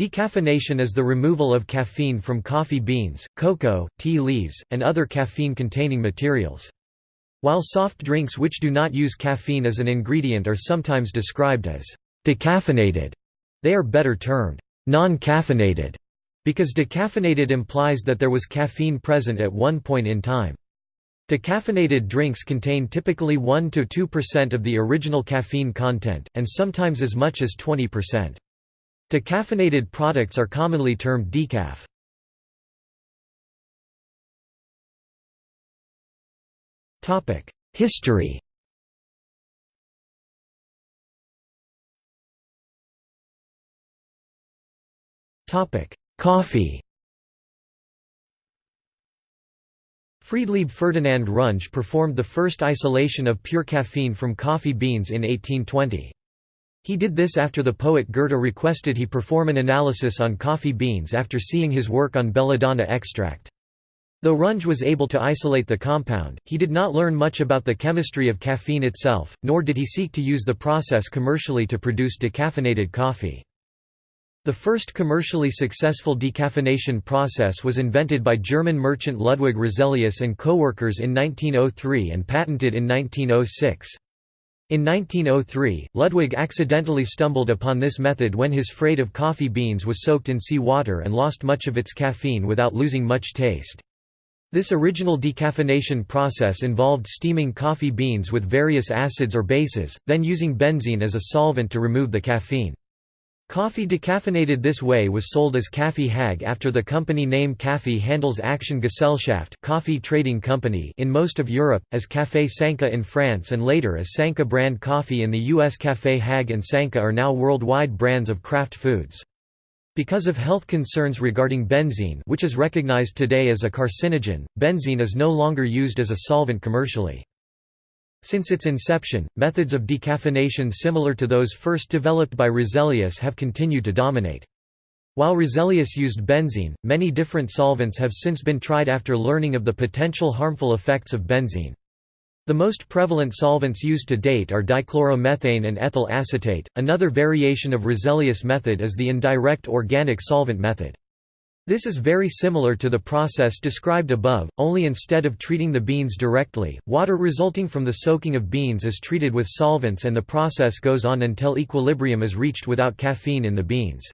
Decaffeination is the removal of caffeine from coffee beans, cocoa, tea leaves, and other caffeine-containing materials. While soft drinks which do not use caffeine as an ingredient are sometimes described as decaffeinated, they are better termed non-caffeinated, because decaffeinated implies that there was caffeine present at one point in time. Decaffeinated drinks contain typically 1–2% of the original caffeine content, and sometimes as much as 20%. Decaffeinated products are commonly termed decaf. History Coffee Friedlieb Ferdinand Runge performed the first isolation of pure caffeine from coffee beans in 1820. He did this after the poet Goethe requested he perform an analysis on coffee beans after seeing his work on belladonna extract. Though Runge was able to isolate the compound, he did not learn much about the chemistry of caffeine itself, nor did he seek to use the process commercially to produce decaffeinated coffee. The first commercially successful decaffeination process was invented by German merchant Ludwig Roselius and co-workers in 1903 and patented in 1906. In 1903, Ludwig accidentally stumbled upon this method when his freight of coffee beans was soaked in sea water and lost much of its caffeine without losing much taste. This original decaffeination process involved steaming coffee beans with various acids or bases, then using benzene as a solvent to remove the caffeine. Coffee decaffeinated this way was sold as Kaffee Hag after the company name Kaffee Handels Gesellschaft coffee trading company in most of Europe, as Café Sanka in France and later as Sanka brand coffee in the US Café Hag and Sanka are now worldwide brands of Kraft Foods. Because of health concerns regarding benzene which is recognized today as a carcinogen, benzene is no longer used as a solvent commercially. Since its inception, methods of decaffeination similar to those first developed by Roselius have continued to dominate. While Roselius used benzene, many different solvents have since been tried after learning of the potential harmful effects of benzene. The most prevalent solvents used to date are dichloromethane and ethyl acetate. Another variation of Roselius method is the indirect organic solvent method. This is very similar to the process described above, only instead of treating the beans directly, water resulting from the soaking of beans is treated with solvents and the process goes on until equilibrium is reached without caffeine in the beans.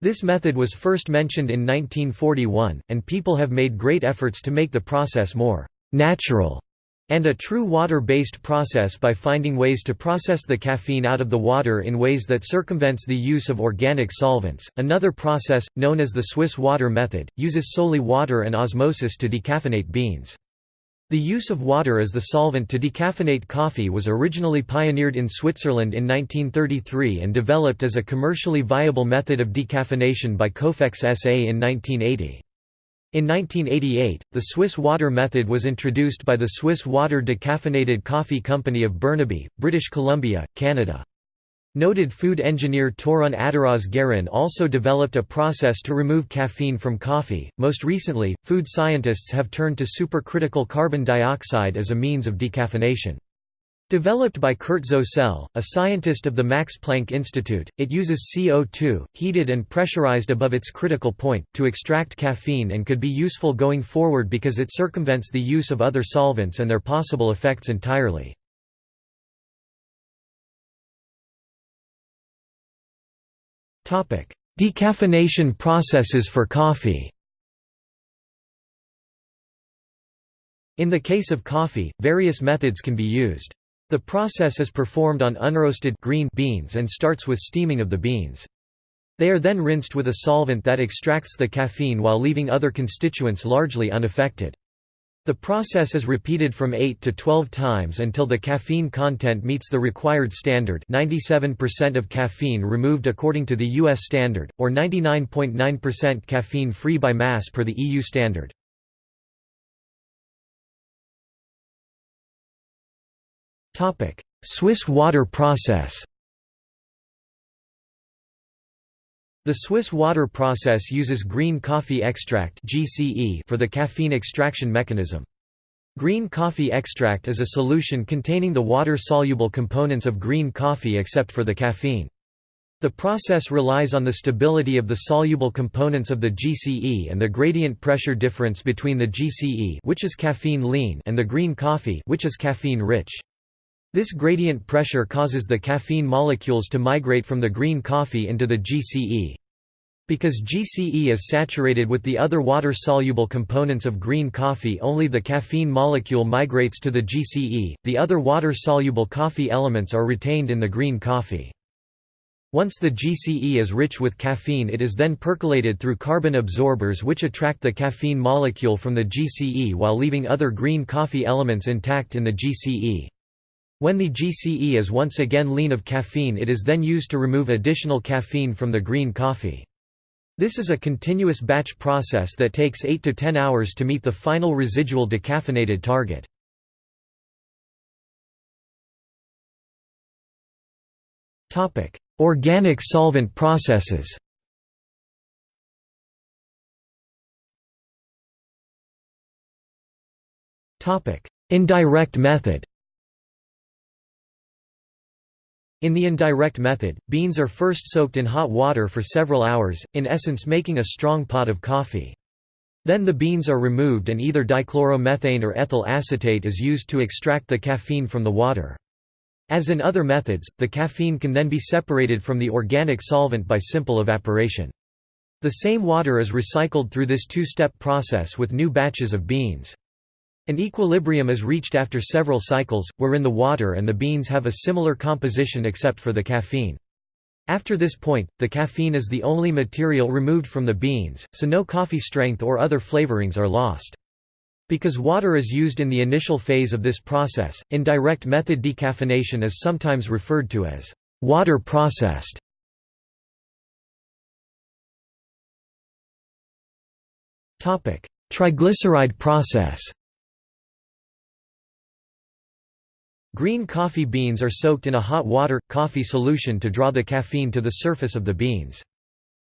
This method was first mentioned in 1941, and people have made great efforts to make the process more «natural» and a true water-based process by finding ways to process the caffeine out of the water in ways that circumvents the use of organic solvents. Another process, known as the Swiss water method, uses solely water and osmosis to decaffeinate beans. The use of water as the solvent to decaffeinate coffee was originally pioneered in Switzerland in 1933 and developed as a commercially viable method of decaffeination by Cofex SA in 1980. In 1988, the Swiss water method was introduced by the Swiss Water Decaffeinated Coffee Company of Burnaby, British Columbia, Canada. Noted food engineer Torunn Atteraas Garin also developed a process to remove caffeine from coffee. Most recently, food scientists have turned to supercritical carbon dioxide as a means of decaffeination. Developed by Kurt Zosel, a scientist of the Max Planck Institute, it uses CO2, heated and pressurized above its critical point, to extract caffeine and could be useful going forward because it circumvents the use of other solvents and their possible effects entirely. Decaffeination processes for coffee In the case of coffee, various methods can be used. The process is performed on unroasted green beans and starts with steaming of the beans. They are then rinsed with a solvent that extracts the caffeine while leaving other constituents largely unaffected. The process is repeated from 8 to 12 times until the caffeine content meets the required standard 97% of caffeine removed according to the US standard, or 99.9% .9 caffeine free by mass per the EU standard. Swiss water process The Swiss water process uses green coffee extract for the caffeine extraction mechanism. Green coffee extract is a solution containing the water-soluble components of green coffee except for the caffeine. The process relies on the stability of the soluble components of the GCE and the gradient pressure difference between the GCE which is caffeine lean and the green coffee which is caffeine rich. This gradient pressure causes the caffeine molecules to migrate from the green coffee into the GCE. Because GCE is saturated with the other water-soluble components of green coffee only the caffeine molecule migrates to the GCE, the other water-soluble coffee elements are retained in the green coffee. Once the GCE is rich with caffeine it is then percolated through carbon absorbers which attract the caffeine molecule from the GCE while leaving other green coffee elements intact in the GCE. When the GCE is once again lean of caffeine it is then used to remove additional caffeine from the green coffee. This is a continuous batch process that takes 8 to 10 hours to meet the final residual decaffeinated target. Organic solvent processes Indirect method In the indirect method, beans are first soaked in hot water for several hours, in essence making a strong pot of coffee. Then the beans are removed and either dichloromethane or ethyl acetate is used to extract the caffeine from the water. As in other methods, the caffeine can then be separated from the organic solvent by simple evaporation. The same water is recycled through this two-step process with new batches of beans. An equilibrium is reached after several cycles, wherein the water and the beans have a similar composition except for the caffeine. After this point, the caffeine is the only material removed from the beans, so no coffee strength or other flavorings are lost. Because water is used in the initial phase of this process, indirect method decaffeination is sometimes referred to as water processed. Triglyceride process Green coffee beans are soaked in a hot water, coffee solution to draw the caffeine to the surface of the beans.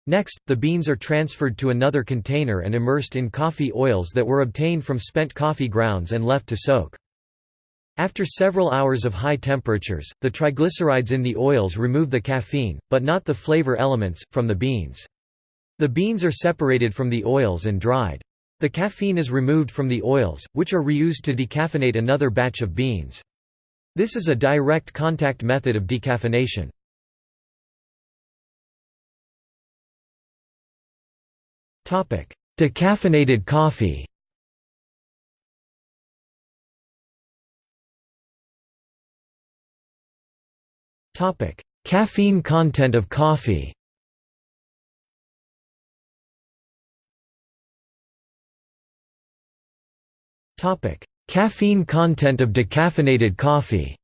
Next, the beans are transferred to another container and immersed in coffee oils that were obtained from spent coffee grounds and left to soak. After several hours of high temperatures, the triglycerides in the oils remove the caffeine, but not the flavor elements, from the beans. The beans are separated from the oils and dried. The caffeine is removed from the oils, which are reused to decaffeinate another batch of beans. This is a direct contact method of decaffeination. Decaffeinated coffee Topic: Caffeine content of coffee Caffeine content of decaffeinated coffee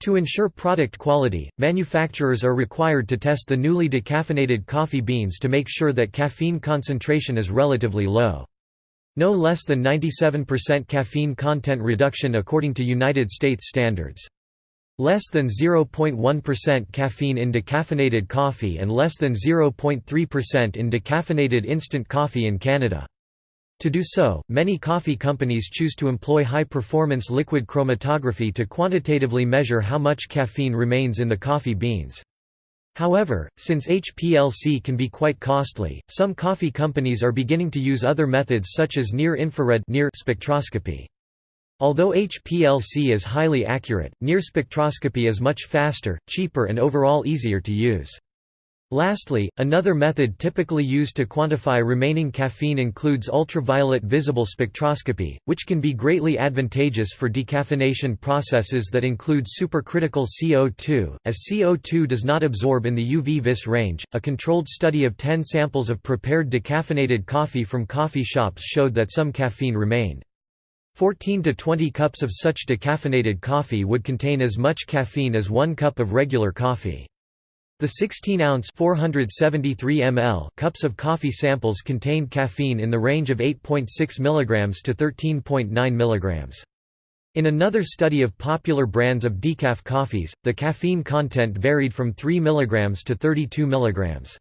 To ensure product quality, manufacturers are required to test the newly decaffeinated coffee beans to make sure that caffeine concentration is relatively low. No less than 97% caffeine content reduction according to United States standards. Less than 0.1% caffeine in decaffeinated coffee and less than 0.3% in decaffeinated instant coffee in Canada. To do so, many coffee companies choose to employ high-performance liquid chromatography to quantitatively measure how much caffeine remains in the coffee beans. However, since HPLC can be quite costly, some coffee companies are beginning to use other methods such as near-infrared near spectroscopy. Although HPLC is highly accurate, near spectroscopy is much faster, cheaper and overall easier to use. Lastly, another method typically used to quantify remaining caffeine includes ultraviolet visible spectroscopy, which can be greatly advantageous for decaffeination processes that include supercritical CO2, as CO2 does not absorb in the UV vis range. A controlled study of 10 samples of prepared decaffeinated coffee from coffee shops showed that some caffeine remained. 14 to 20 cups of such decaffeinated coffee would contain as much caffeine as one cup of regular coffee. The 16-ounce ml cups of coffee samples contained caffeine in the range of 8.6 mg to 13.9 mg. In another study of popular brands of decaf coffees, the caffeine content varied from 3 mg to 32 mg.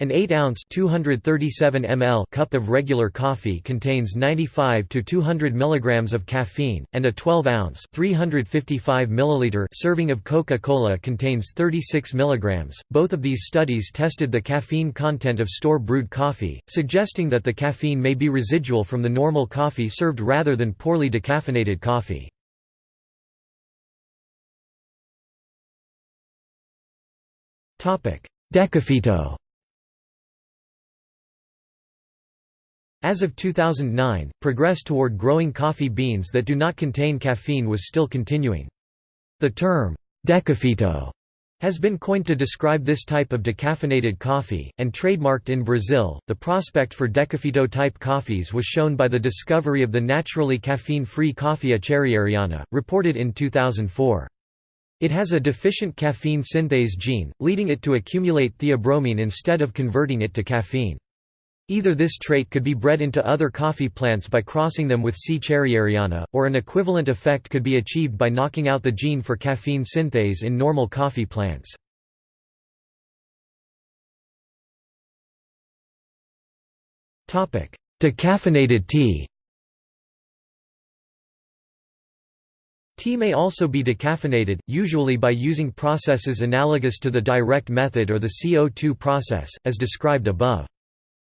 An 8-ounce (237 ml) cup of regular coffee contains 95 to 200 mg of caffeine, and a 12-ounce (355 ml) serving of Coca-Cola contains 36 mg. Both of these studies tested the caffeine content of store-brewed coffee, suggesting that the caffeine may be residual from the normal coffee served rather than poorly decaffeinated coffee. Topic: Decafito As of 2009, progress toward growing coffee beans that do not contain caffeine was still continuing. The term, decafito, has been coined to describe this type of decaffeinated coffee, and trademarked in Brazil. The prospect for decafito type coffees was shown by the discovery of the naturally caffeine free coffea charrieriana, reported in 2004. It has a deficient caffeine synthase gene, leading it to accumulate theobromine instead of converting it to caffeine. Either this trait could be bred into other coffee plants by crossing them with C. charrieriana, or an equivalent effect could be achieved by knocking out the gene for caffeine synthase in normal coffee plants. Decaffeinated tea Tea may also be decaffeinated, usually by using processes analogous to the direct method or the CO2 process, as described above.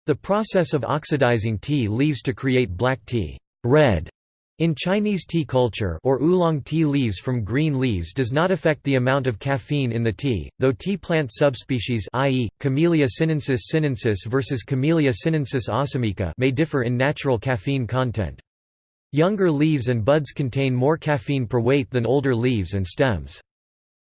The process of oxidizing tea leaves to create black tea red in Chinese tea culture or oolong tea leaves from green leaves does not affect the amount of caffeine in the tea, though tea plant subspecies i.e., Camellia sinensis sinensis versus Camellia sinensis assamica may differ in natural caffeine content. Younger leaves and buds contain more caffeine per weight than older leaves and stems.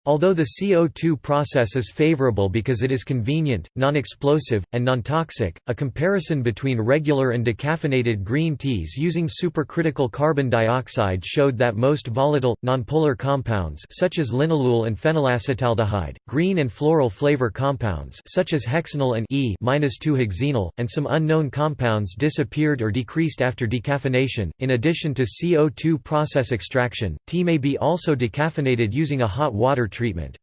Although the CO2 process is favorable because it is convenient, non-explosive, and non-toxic, a comparison between regular and decaffeinated green teas using supercritical carbon dioxide showed that most volatile, nonpolar compounds such as linalool and phenylacetaldehyde, green and floral flavor compounds such as hexanol and E-2-hexenol, and some unknown compounds disappeared or decreased after decaffeination. In addition to CO2 process extraction, tea may be also decaffeinated using a hot water treatment.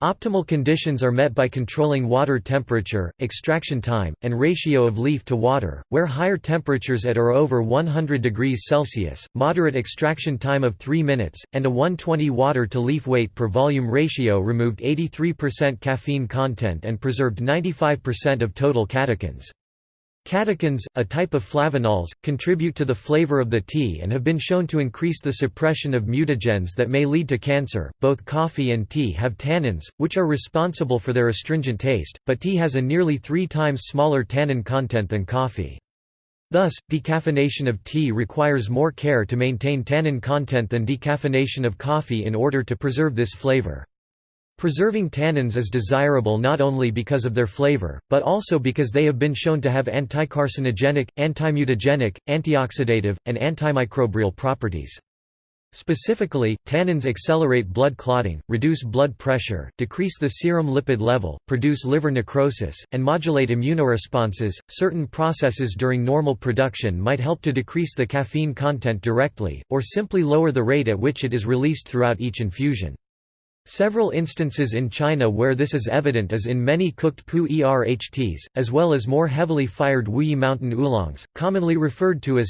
Optimal conditions are met by controlling water temperature, extraction time, and ratio of leaf to water, where higher temperatures at or over 100 degrees Celsius, moderate extraction time of 3 minutes, and a 120 water to leaf weight per volume ratio removed 83% caffeine content and preserved 95% of total catechins. Catechins, a type of flavanols, contribute to the flavor of the tea and have been shown to increase the suppression of mutagens that may lead to cancer. Both coffee and tea have tannins, which are responsible for their astringent taste, but tea has a nearly three times smaller tannin content than coffee. Thus, decaffeination of tea requires more care to maintain tannin content than decaffeination of coffee in order to preserve this flavor. Preserving tannins is desirable not only because of their flavor, but also because they have been shown to have anticarcinogenic, antimutagenic, antioxidative, and antimicrobial properties. Specifically, tannins accelerate blood clotting, reduce blood pressure, decrease the serum lipid level, produce liver necrosis, and modulate immunoresponses. Certain processes during normal production might help to decrease the caffeine content directly, or simply lower the rate at which it is released throughout each infusion. Several instances in China where this is evident is in many cooked pu erhts, as well as more heavily fired Wuyi mountain oolongs, commonly referred to as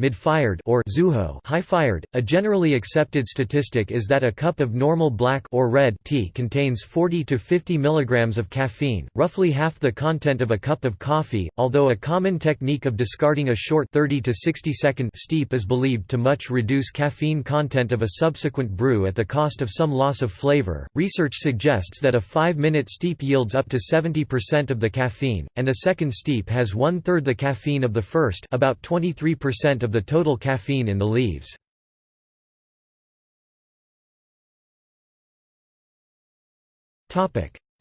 mid-fired or zuhuo high-fired. A generally accepted statistic is that a cup of normal black or red tea contains 40 to 50 mg of caffeine, roughly half the content of a cup of coffee. Although a common technique of discarding a short 30 to 60 second steep is believed to much reduce caffeine content of a subsequent brew at the cost of some loss of flavor. Research suggests that a 5-minute steep yields up to 70% of the caffeine, and a second steep has one-third the caffeine of the first about 23% of the total caffeine in the leaves.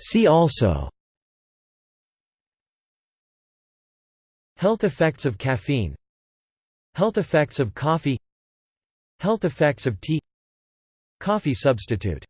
See also Health effects of caffeine Health effects of coffee Health effects of tea Coffee substitute